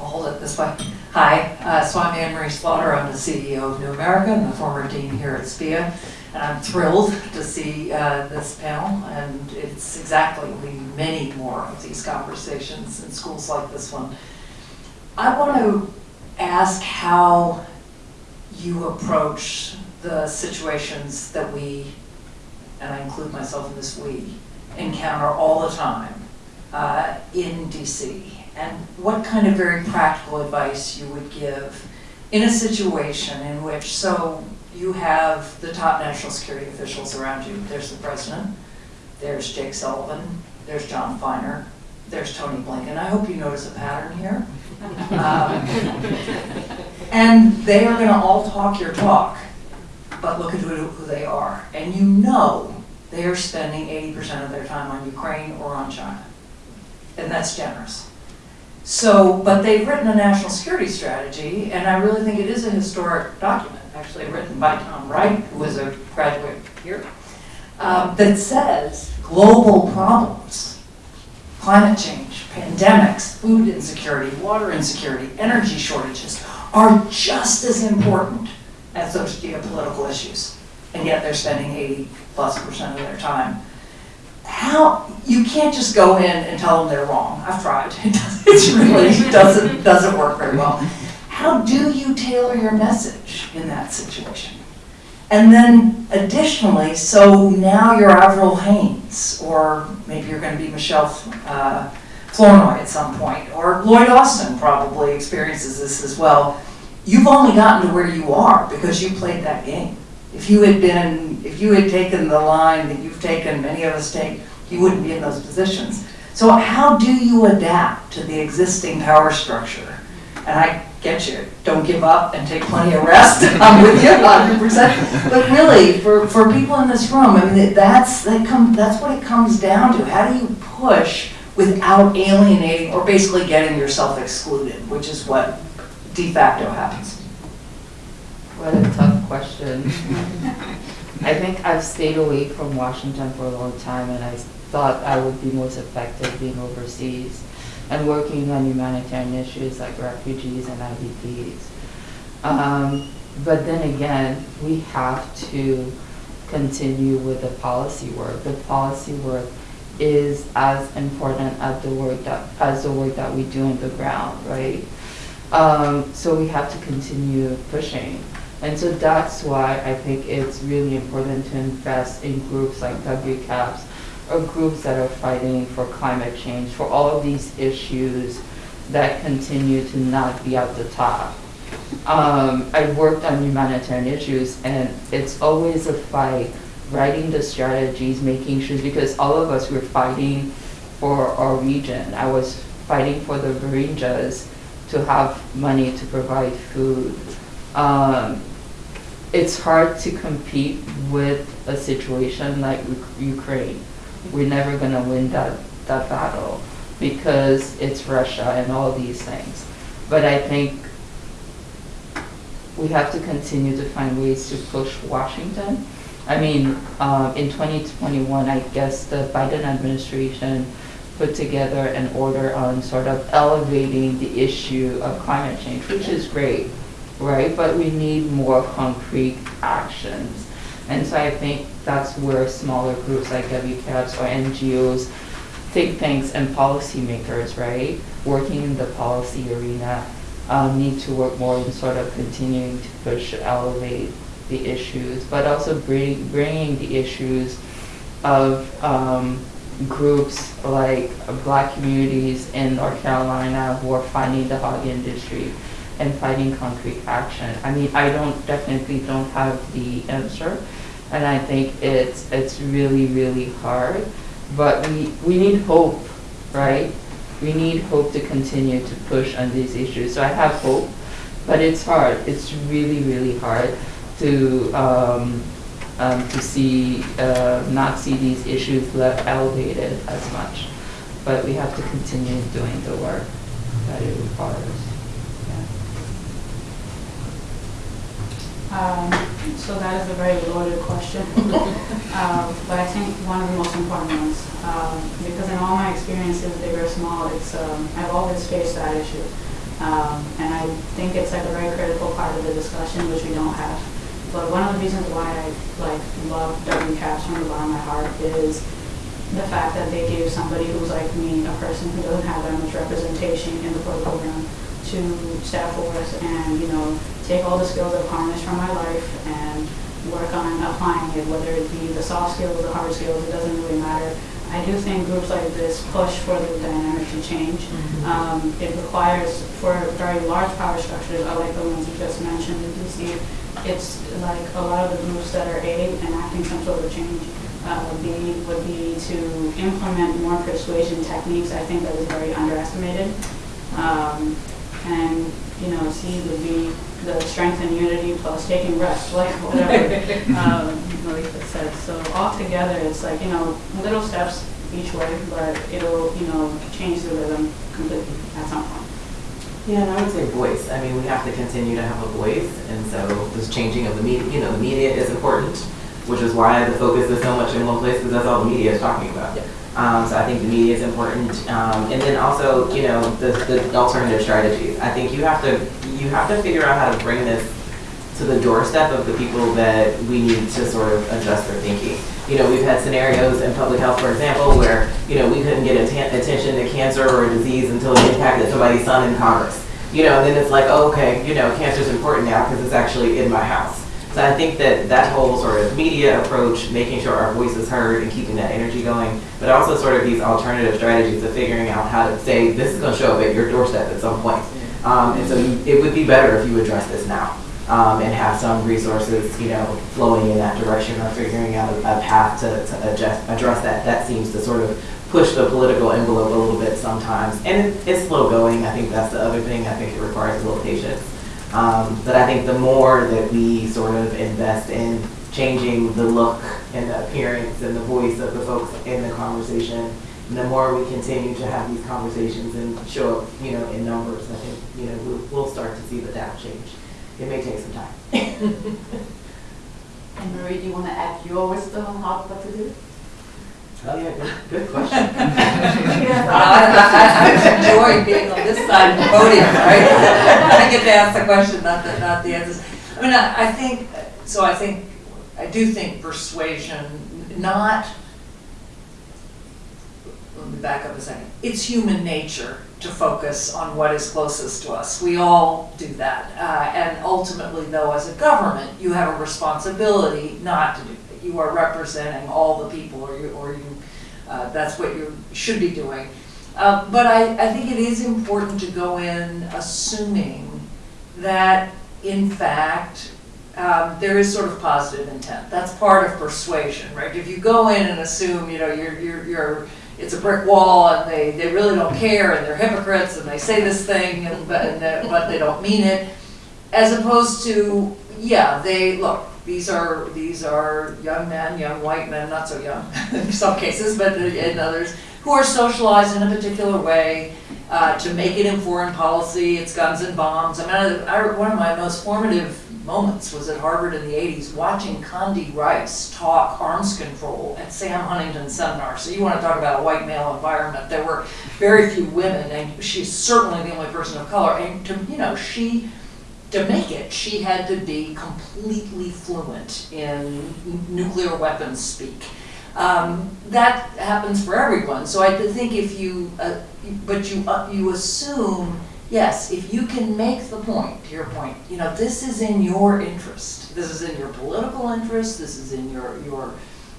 I'll hold it this way. Hi, uh, so I'm Anne Marie Slaughter. I'm the CEO of New America and the former dean here at SPIA. I'm thrilled to see uh, this panel, and it's exactly, need many more of these conversations in schools like this one. I want to ask how you approach the situations that we, and I include myself in this we, encounter all the time uh, in DC, and what kind of very practical advice you would give in a situation in which, so you have the top national security officials around you. There's the president, there's Jake Sullivan, there's Jon Finer, there's Tony Blinken. I hope you notice a pattern here. Um, and they are going to all talk your talk, but look at who, they are. And you know they are spending 80% of their time on Ukraine or on China. And that's generous. So, but they've written a national security strategy, and I really think it is a historic document, actually written by Tom Wright, who was a graduate here, um, that says global problems, climate change, pandemics, food insecurity, water insecurity, energy shortages, are just as important as those geopolitical issues. And yet they're spending 80 plus percent of their time how you can't just go in and tell them they're wrong. I've tried. *laughs* It really doesn't doesn't work very well. How do you tailor your message in that situation? And then additionally, so now you're Avril Haines, or maybe you're going to be Michelle uh, Flournoy at some point, or Lloyd Austin probably experiences this as well. You've only gotten to where you are because you played that game. If you had been, if you had taken the line that you've taken, many of us take, you wouldn't be in those positions. So how do you adapt to the existing power structure? And I get you, don't give up and take plenty of rest. *laughs* I'm with you 100%. But really, for, for people in this room, I mean, that's, that come, that's what it comes down to. How do you push without alienating or basically getting yourself excluded, which is what de facto happens? What a tough question. *laughs* I think I've stayed away from Washington for a long time and I thought I would be most effective being overseas. And working on humanitarian issues like refugees and IDPs. Um, but then again, we have to continue with the policy work. The policy work is as important as the work that as the work that we do on the ground, right? Um, so we have to continue pushing. And so that's why I think it's really important to invest in groups like WCAPS or groups that are fighting for climate change, for all of these issues that continue to not be at the top. Um, I've worked on humanitarian issues and it's always a fight, writing the strategies, making sure, because all of us were fighting for our region. I was fighting for the Rohingyas to have money to provide food. Um, it's hard to compete with a situation like Uk- Ukraine. We're never gonna win that, that battle because it's Russia and all these things. But I think we have to continue to find ways to push Washington. I mean, um, in 2021, I guess the Biden administration put together an order on sort of elevating the issue of climate change, which is great, right? But we need more concrete actions. And so I think that's where smaller groups like WCAPS or NGOs, think tanks and policymakers, right, working in the policy arena, um, need to work more in sort of continuing to push, elevate the issues, but also bring, bringing the issues of um, groups like black communities in North Carolina who are fighting the hog industry and fighting concrete action. I mean, I don't definitely don't have the answer, and I think it's it's really really hard. But we we need hope, right? We need hope to continue to push on these issues. So I have hope, but it's hard. It's really really hard to um, um, to see uh, not see these issues left elevated as much. But we have to continue doing the work that it requires. Yeah. Um, So that is a very loaded question. *laughs* Um, But I think one of the most important ones, um, because in all my experiences, big or small, it's, um, I've always faced that issue. Um, And I think it's like a very critical part of the discussion, which we don't have. But one of the reasons why I like love WCAPS from the bottom of my heart is the fact that they gave somebody who's like me, a person who doesn't have that much representation in the program, to step forth and, you know, take all the skills I've harnessed from my life and work on applying it, whether it be the soft skills or the hard skills, it doesn't really matter. I do think groups like this push for the dynamic to change. Um, it requires, for very large power structures, I like the ones you just mentioned in DC, it's like a lot of the groups that are A, enacting some sort of change, uh, B would be to implement more persuasion techniques, I think that is very underestimated. Um, and, you know, C would be the strength and unity plus taking rest, like whatever, *laughs* um, Malika said. So altogether, it's like, you know, little steps each way, but it'll, you know, change the rhythm completely at some point. Yeah, and I would say voice. I mean, we have to continue to have a voice, and so this changing of the media, you know, the media is important, which is why the focus is so much in one place, because that's all the media is talking about. Um, so I think the media is important, um, and then also, you know, the, the alternative strategies. I think you have to, you have to figure out how to bring this to the doorstep of the people that we need to sort of adjust their thinking. You know, we've had scenarios in public health, for example, where, you know, we couldn't get atten- attention to cancer or a disease until it impacted somebody's son in Congress. You know, and then it's like, oh, okay, you know, cancer's important now because it's actually in my house. So I think that that whole sort of media approach, making sure our voice is heard and keeping that energy going, but also sort of these alternative strategies of figuring out how to say, this is going to show up at your doorstep at some point. Um, and so it would be better if you address this now um, and have some resources, you know, flowing in that direction or figuring out a, a path to, to adjust, address that. That seems to sort of push the political envelope a little bit sometimes. And it, it's slow going. I think that's the other thing. I think it requires a little patience. Um, but I think the more that we sort of invest in changing the look and the appearance and the voice of the folks in the conversation, the more we continue to have these conversations and show up, you know, in numbers, I think, you know, we'll, we'll start to see the data change. It may take some time. *laughs* And Marie, do you want to add your wisdom on how, to do? Oh, yeah, good, good question. *laughs* *laughs* Well, I, I, I enjoy being on this side of the podium, right? *laughs* I get to ask the question, not the, not the answers. I mean, I, I think, so I think, I do think persuasion, not, let me back up a second. It's human nature to focus on what is closest to us. We all do that. Uh, and ultimately, though, as a government, you have a responsibility not to do that. You are representing all the people, or you, or you, uh, that's what you should be doing. Uh, but I, I think it is important to go in assuming that, in fact, um, there is sort of positive intent. That's part of persuasion, right? If you go in and assume, you know, you're, you're, you're it's a brick wall and they, they really don't care and they're hypocrites and they say this thing and, but, and but they don't mean it. As opposed to, yeah, they, look, these are, these are young men, young white men, not so young *laughs* in some cases, but in others, who are socialized in a particular way uh, to make it in foreign policy, it's guns and bombs. I mean, I, I, one of my most formative moments was at Harvard in the 80s, watching Condi Rice talk arms control at Sam Huntington's seminar. So you want to talk about a white male environment. There were very few women, and she's certainly the only person of color. And to, you know, she, to make it, she had to be completely fluent in nuclear weapons speak. Um, that happens for everyone. So I think if you, uh, but you, uh, you assume yes, if you can make the point, to your point, you know, this is in your interest. This is in your political interest, this is in your, your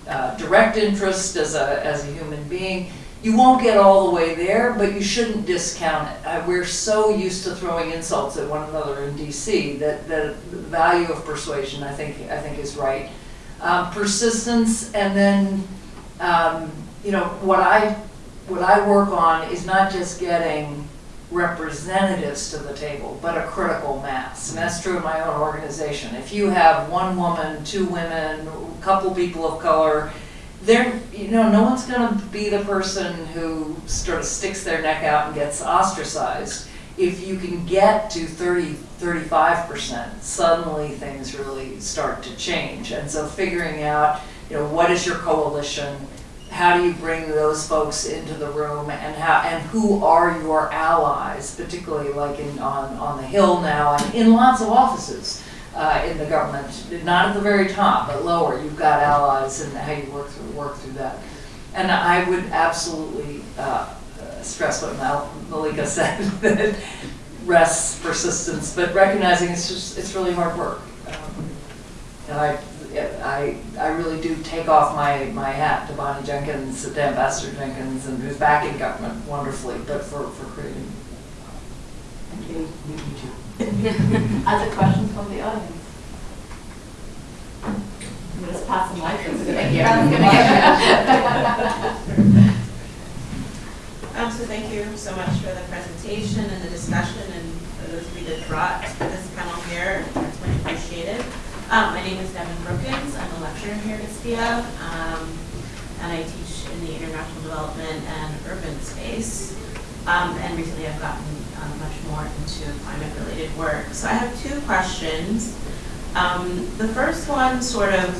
uh, direct interest as a, as a human being. You won't get all the way there, but you shouldn't discount it. Uh, we're so used to throwing insults at one another in DC that, that the value of persuasion, I think, I think is right. Um, persistence, and then, um, you know, what I, what I work on is not just getting representatives to the table, but a critical mass. And that's true in my own organization. If you have one woman, two women, a couple people of color, they're, you know, no one's gonna be the person who sort of sticks their neck out and gets ostracized. If you can get to 30, 35%, suddenly things really start to change. And so figuring out, you know, what is your coalition? how do you bring those folks into the room and how and who are your allies, particularly like in on, on the Hill now and in lots of offices uh, in the government, not at the very top, but lower, you've got allies and how you work through work through that. And I would absolutely uh, stress what Mal- Malika *laughs* said that rests persistence, but recognizing it's just it's really hard work. Um, and I I, I really do take off my, my hat to Bonnie Jenkins, to Ambassador Jenkins, and who's back in government wonderfully, but for, for creating. Thank you. *laughs* Other questions from the audience? I'm just pass the mic, it's a good. Um, so thank you so much for the presentation and the discussion and for those of you that brought this panel here. It's much appreciated. Um, my name is Devin Brookins. I'm a lecturer here at SPIA, um, and I teach in the international development and urban space. Um, and recently I've gotten um, much more into climate-related work. So I have two questions. Um, the first one sort of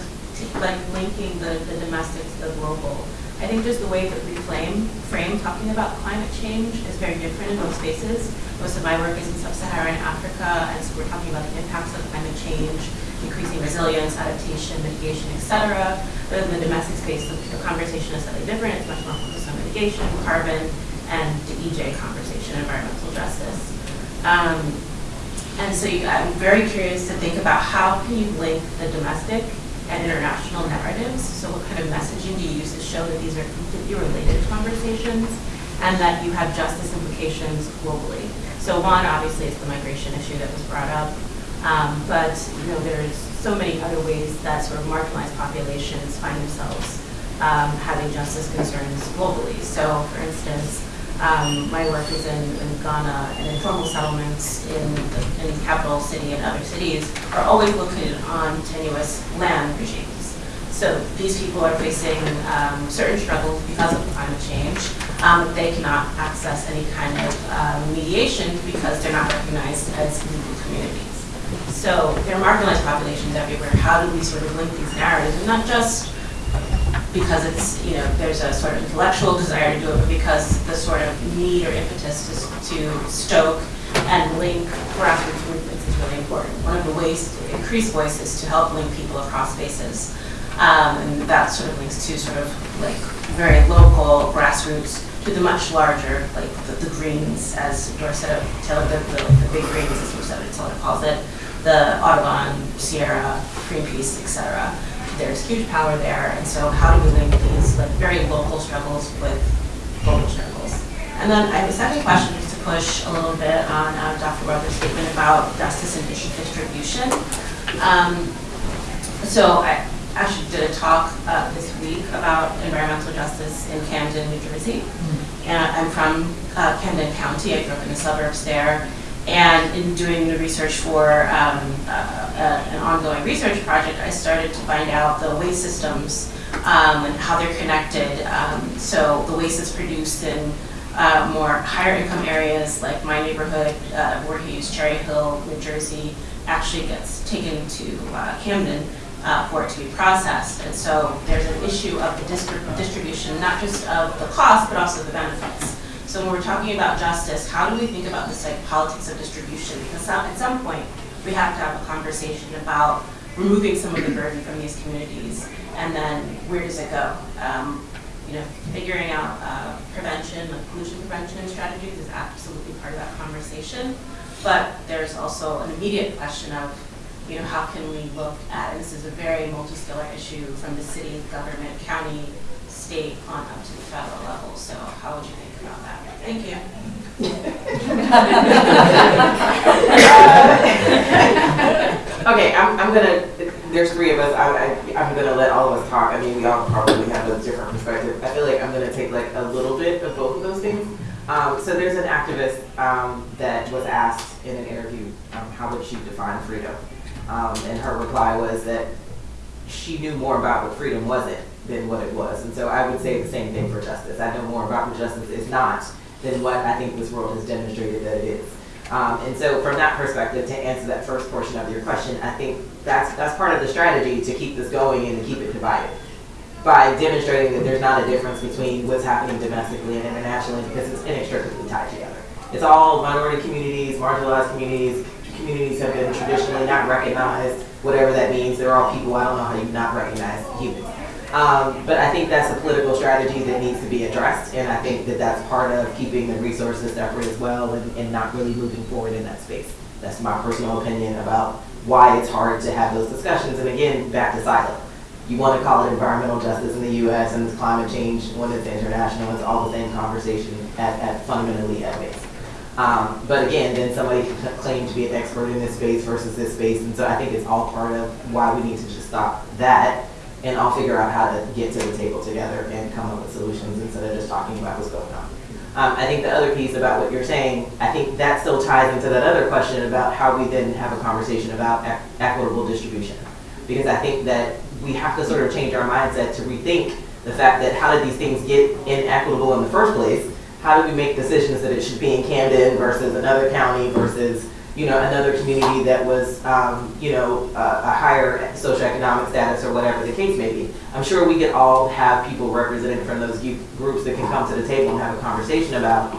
like linking the, the domestic to the global. I think just the way that we frame, frame talking about climate change is very different in most spaces. Most of my work is in sub-Saharan Africa, and so we're talking about the impacts of climate change, increasing resilience, adaptation, mitigation, et cetera. But in the domestic space, the, the conversation is slightly different. It's much more focused on mitigation, carbon, and the EJ conversation, environmental justice. Um, and so you, I'm very curious to think about how can you link the domestic and international narratives. So what kind of messaging do you use to show that these are completely related conversations and that you have justice implications globally? So one, obviously, is the migration issue that was brought up. Um, but you know, there's so many other ways that sort of marginalized populations find themselves um, having justice concerns globally. So, for instance, um, my work is in, in Ghana, and informal settlements in the in capital city and other cities are always located on tenuous land regimes. So these people are facing um, certain struggles because of climate change. Um, they cannot access any kind of um, mediation because they're not recognized as legal communities. So there are marginalized populations everywhere. How do we sort of link these narratives? And not just because it's, you know, there's a sort of intellectual desire to do it, but because the sort of need or impetus to, to stoke and link grassroots movements is really important. One of the ways to increase voice is to help link people across spaces. Um, and that sort of links to sort of like very local grassroots to the much larger, like the, the Greens, as Dorceta Taylor, the, the, the big Greens, as Dorceta Taylor calls it, the Audubon, Sierra, Greenpeace, et cetera. There's huge power there, and so how do we link these like very local struggles with global struggles? And then I have a second question just to push a little bit on uh, Dr. Ruther's statement about justice and issue distribution. Um, so I actually did a talk uh, this week about environmental justice in Camden, New Jersey. And I'm from uh, Camden County. I grew up in the suburbs there. And in doing the research for um, uh, uh, an ongoing research project, I started to find out the waste systems um, and how they're connected. Um, so the waste is produced in uh, more higher income areas like my neighborhood, uh, Voorhees, Cherry Hill, New Jersey, actually gets taken to uh, Camden uh, for it to be processed. And so there's an issue of the distri- distribution, not just of the cost, but also the benefits. So when we're talking about justice, how do we think about this like politics of distribution? Because at some point, we have to have a conversation about removing some of the burden from these communities, and then where does it go? Um, you know, figuring out uh, prevention, like pollution prevention strategies is absolutely part of that conversation. But there's also an immediate question of, you know, how can we look at, and this is a very multi-scalar issue from the city, government, county, state, on up to the federal level. So how would you think about that? Thank you. Okay, I'm, I'm gonna, there's three of us, I, I, I'm gonna let all of us talk, I mean, we all probably have a different perspective. I feel like I'm gonna take like a little bit of both of those things. Um, so there's an activist, um, that was asked in an interview, um, how would she define freedom? Um, and her reply was that she knew more about what freedom wasn't than what it was. And so I would say the same thing for justice. I know more about what justice is not than what I think this world has demonstrated that it is. Um, and so from that perspective, to answer that first portion of your question, I think that's, that's part of the strategy to keep this going and to keep it divided. By demonstrating that there's not a difference between what's happening domestically and internationally because it's inextricably tied together. It's all minority communities, marginalized communities, communities have been traditionally not recognized, whatever that means. They're all people, I don't know how you not recognize humans. Um, but I think that's a political strategy that needs to be addressed, and I think that that's part of keeping the resources separate as well and, and not really moving forward in that space. That's my personal opinion about why it's hard to have those discussions. And again, back to silo. You want to call it environmental justice in the U.S. and climate change when it's international. It's all the same conversation at, at fundamentally at base. Um, but again, then somebody can claim to be an expert in this space versus this space, and so I think it's all part of why we need to just stop that and I'll figure out how to get to the table together and come up with solutions instead of just talking about what's going on. Um, I think the other piece about what you're saying, I think that still ties into that other question about how we then have a conversation about equ- equitable distribution. Because I think that we have to sort of change our mindset to rethink the fact that how did these things get inequitable in the first place? How do we make decisions that it should be in Camden versus another county versus you know, another community that was, um, you know, a, a higher socioeconomic status or whatever the case may be. I'm sure we could all have people represented from those groups that can come to the table and have a conversation about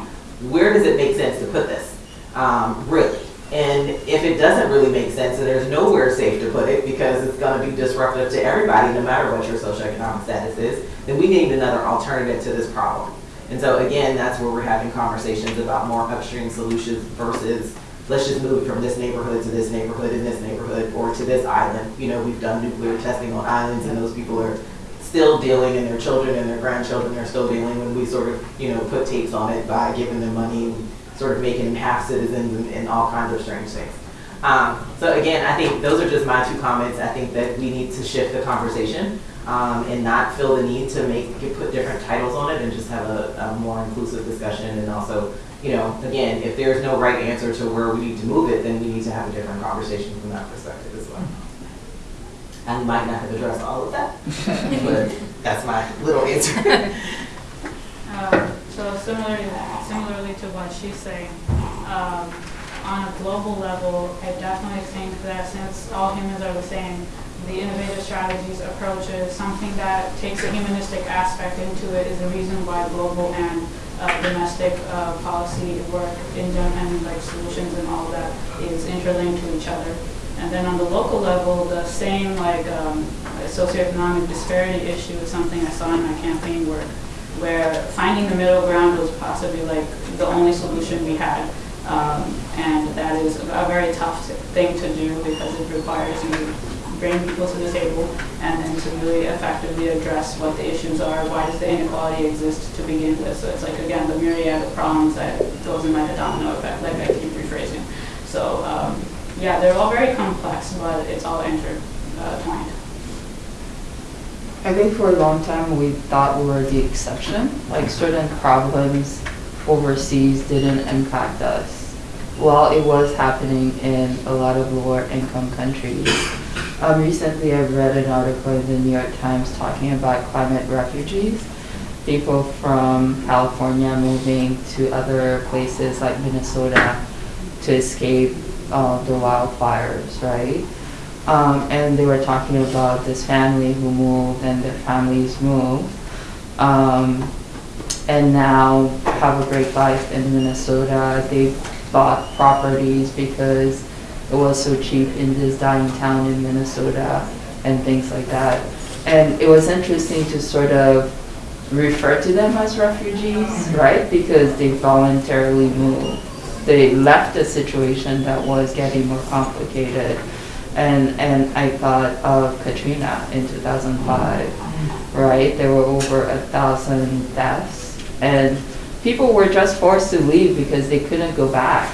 where does it make sense to put this, um, really. And if it doesn't really make sense and there's nowhere safe to put it because it's going to be disruptive to everybody, no matter what your socioeconomic status is, then we need another alternative to this problem. And so again, that's where we're having conversations about more upstream solutions versus let's just move from this neighborhood to this neighborhood and this neighborhood or to this island. You know, we've done nuclear testing on islands and those people are still dealing and their children and their grandchildren are still dealing when we sort of, you know, put tapes on it by giving them money and sort of making them half citizens and, and all kinds of strange things. Um, so again, I think those are just my two comments. I think that we need to shift the conversation um, and not feel the need to make put different titles on it and just have a, a more inclusive discussion and also you know, again, if there's no right answer to where we need to move it, then we need to have a different conversation from that perspective as well. I might not have addressed all of that, *laughs* but that's my little answer. Um, So similarly, similarly to what she's saying, um, on a global level, I definitely think that since all humans are the same, the innovative strategies approaches, something that takes a humanistic aspect into it is the reason why global and uh, domestic uh, policy work in and like solutions and all that is interlinked to each other. And then on the local level, the same like um, socioeconomic disparity issue is something I saw in my campaign work, where finding the middle ground was possibly like the only solution we had. Um, and that is a very tough thing to do because it requires you bring people to the table and then to really effectively address what the issues are, why does the inequality exist to begin with. So it's like, again, the myriad of problems that goes in like a domino effect, like I keep rephrasing. So, um, yeah, they're all very complex, but it's all intertwined. I think for a long time, we thought we were the exception, like certain problems overseas didn't impact us. Well, it was happening in a lot of lower income countries. Um, recently, I read an article in the New York Times talking about climate refugees, people from California moving to other places like Minnesota to escape uh, the wildfires, right? Um, and they were talking about this family who moved and their families moved. Um, and now have a great life in Minnesota. They bought properties because it was so cheap in this dying town in Minnesota and things like that. And it was interesting to sort of refer to them as refugees, right? Because they voluntarily moved. They left a situation that was getting more complicated. And, and I thought of Katrina in 2005, right? There were over a thousand deaths and people were just forced to leave because they couldn't go back.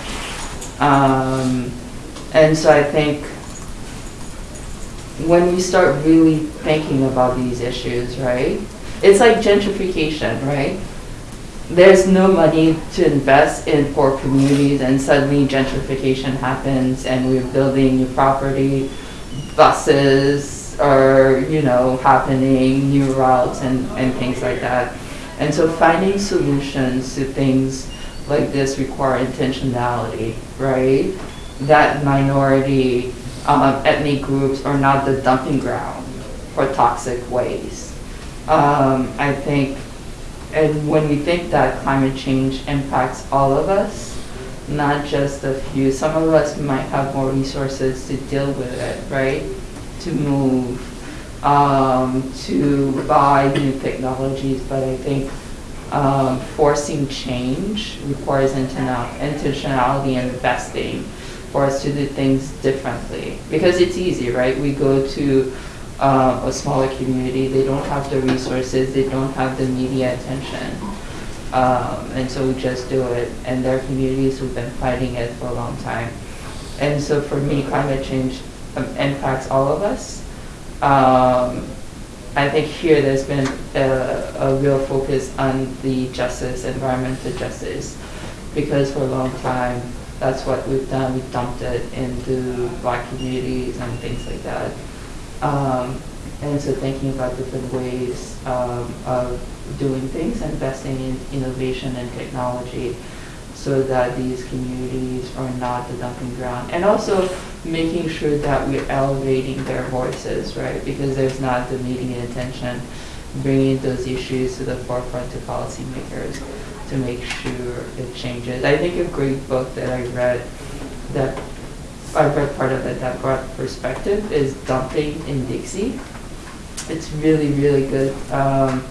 Um, and so I think when we start really thinking about these issues, right? It's like gentrification, right? There's no money to invest in poor communities and suddenly gentrification happens and we're building new property, buses are, you know, happening, new routes and, and things like that. And so finding solutions to things like this require intentionality, right? That minority um, ethnic groups are not the dumping ground for toxic waste. Um, I think, and when we think that climate change impacts all of us, not just a few, some of us might have more resources to deal with it, right? To move, um, to buy new technologies, but I think um, forcing change requires intentional- intentionality and investing for us to do things differently. Because it's easy, right? We go to um, a smaller community, they don't have the resources, they don't have the media attention. Um, and so we just do it, and there are communities who've been fighting it for a long time. And so for me, climate change um, impacts all of us. Um, I think here there's been a, a real focus on the justice, environmental justice, because for a long time, that's what we've done. We've dumped it into black communities and things like that. Um, and so thinking about different ways um, of doing things, investing in innovation and technology so that these communities are not the dumping ground. And also making sure that we're elevating their voices, right? Because there's not the media attention, bringing those issues to the forefront to policymakers to make sure it changes. I think a great book that I read that I read part of it that brought perspective is Dumping in Dixie. It's really, really good. Um,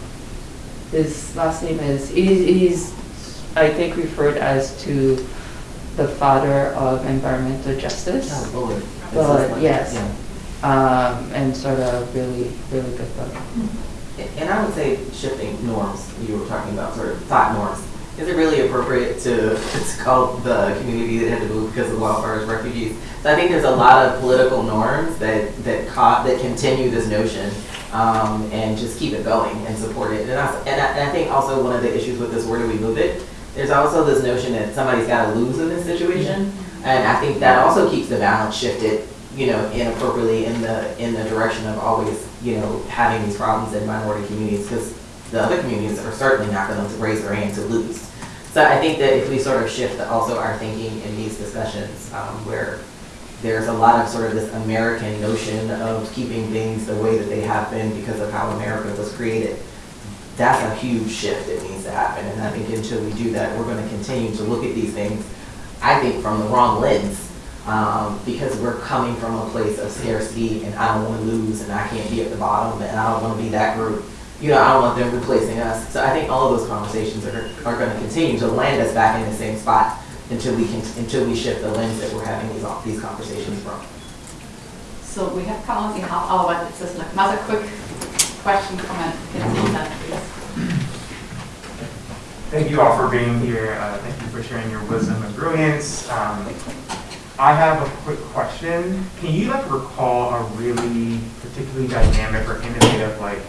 his last name is, he's, he's, I think, referred as to the father of environmental justice. Oh, Bullard. Bullard, yes. Yeah. Um, and sort of really, really good book. And I would say shifting norms, you were talking about sort of thought norms. Is it really appropriate to, to call the community that had to move because of wildfires refugees? So I think there's a lot of political norms that, that caught, that continue this notion um, and just keep it going and support it. And I, and, I, and I think also one of the issues with this, where do we move it? There's also this notion that somebody's got to lose in this situation. And I think that also keeps the balance shifted, you know, inappropriately in the, in the direction of always, you know, having these problems in minority communities because the other communities are certainly not going to raise their hand to lose. So I think that if we sort of shift also our thinking in these discussions, um, where there's a lot of sort of this American notion of keeping things the way that they have been because of how America was created, that's a huge shift that needs to happen. And I think until we do that, we're gonna continue to look at these things, I think, from the wrong lens. Um, because we're coming from a place of scarcity and I don't wanna lose and I can't be at the bottom and I don't wanna be that group. You know, I don't want them replacing us. So I think all of those conversations are, are gonna continue to land us back in the same spot until we can, until we shift the lens that we're having these, these conversations from. So we have come in half hour, but it's just like another quick question, comment, can you that, please? Thank you all for being here. Uh, Thank you for sharing your wisdom and brilliance. Um, I have a quick question. Can you like recall a really particularly dynamic or innovative like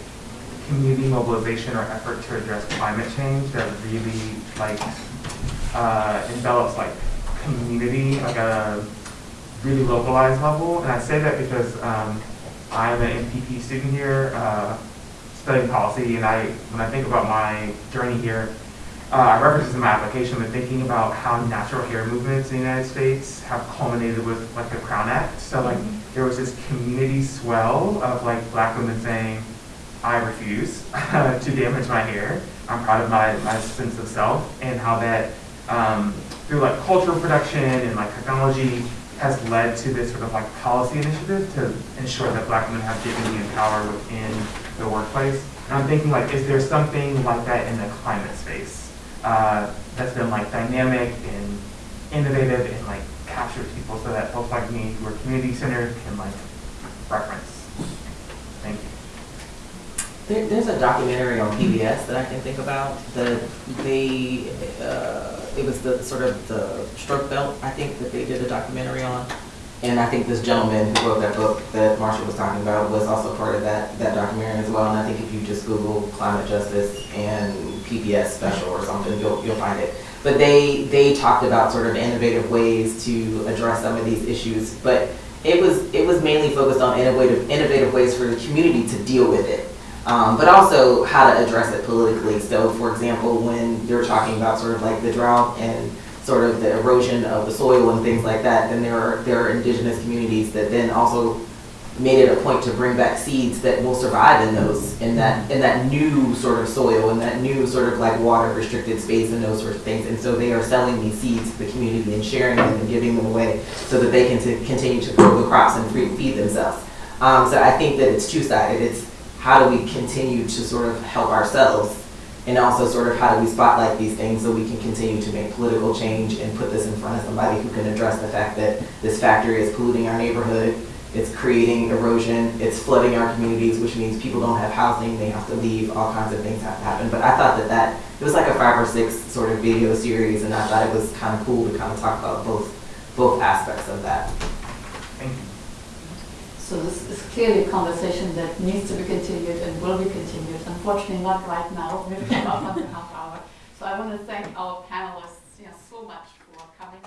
community mobilization or effort to address climate change that really like uh, envelops like community, like a really localized level? And I say that because um, I'm an MPP student here, uh, studying policy, and I, when I think about my journey here, uh, I reference this in my application, but thinking about how natural hair movements in the United States have culminated with like the Crown Act. So like there was this community swell of like black women saying, I refuse *laughs* to damage my hair. I'm proud of my, my sense of self and how that um, through like cultural production and like technology has led to this sort of like policy initiative to ensure that black women have dignity and power within the workplace. And I'm thinking like, is there something like that in the climate space uh, that's been like dynamic and innovative and like captures people so that folks like me who are community centered can like reference? There, there's a documentary on PBS that I can think about. that they uh, it was the sort of the stroke belt I think that they did a documentary on, and I think this gentleman who wrote that book that Marsha was talking about was also part of that that documentary as well. And I think if you just Google climate justice and PBS special or something, you'll you'll find it. But they they talked about sort of innovative ways to address some of these issues, but it was it was mainly focused on innovative innovative ways for the community to deal with it um, but also how to address it politically. So, for example, when you're talking about sort of like the drought and sort of the erosion of the soil and things like that, then there are there are indigenous communities that then also made it a point to bring back seeds that will survive in those in that in that new sort of soil and that new sort of like water restricted space and those sorts of things. And so they are selling these seeds to the community and sharing them and giving them away so that they can continue to grow the crops and feed themselves. Um, so I think that it's two sided. It's how do we continue to sort of help ourselves and also sort of how do we spotlight these things so we can continue to make political change and put this in front of somebody who can address the fact that this factory is polluting our neighborhood, it's creating erosion, it's flooding our communities, which means people don't have housing, they have to leave, all kinds of things have to happen. But I thought that that, it was like a five or six sort of video series and I thought it was kind of cool to kind of talk about both, both aspects of that. So this is clearly a conversation that needs to be continued and will be continued. Unfortunately, not right now. We've on the half hour. So I want to thank our panelists you know, so much for coming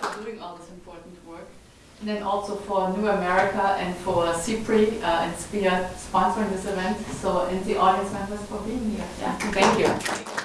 for doing all this important work. And then also for New America and for CIPRI uh, and SPIA sponsoring this event. So, and the audience members for being here. Yeah, thank you.